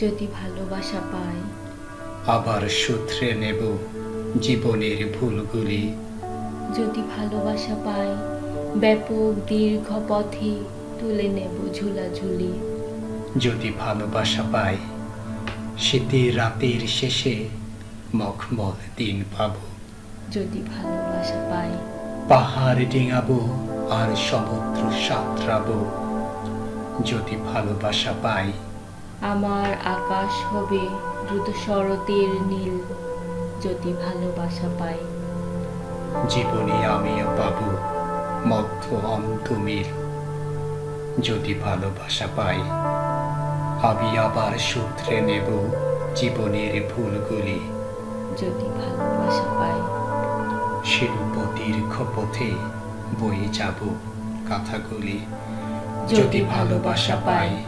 যদি ভালোবাসা পাই। আবার সূত্রে নেব জীবনের ভুলগুলি। যদি ভালোবাসা পাই ব্যাপক দীর্ঘ পথে তুলে নেব ঝুলাঝুলি। যদি ভালোবাসা পাই শীতের রাতের শেষে মখমল দিন পাব। যদি ভালোবাসা পাই পাহাড় ডিঙাবো আর সমুদ্র সাঁতরাবো। যদি ভালোবাসা পাই আমার আকাশ হবে দ্রুত শরতের নীল যদি ভালোবাসা পাই। জীবনে আমিও পাবো মধ্য অন্তমিল যদি ভালোবাসা পাই। আমি আবার সূত্রে নেব জীবনের ভুলগুলি। যদি ভালোবাসা পাই। শিল্প দীর্ঘ পথে বয়ে যাব কথাগুলি। যদি ভালোবাসা পাই